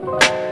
Bye.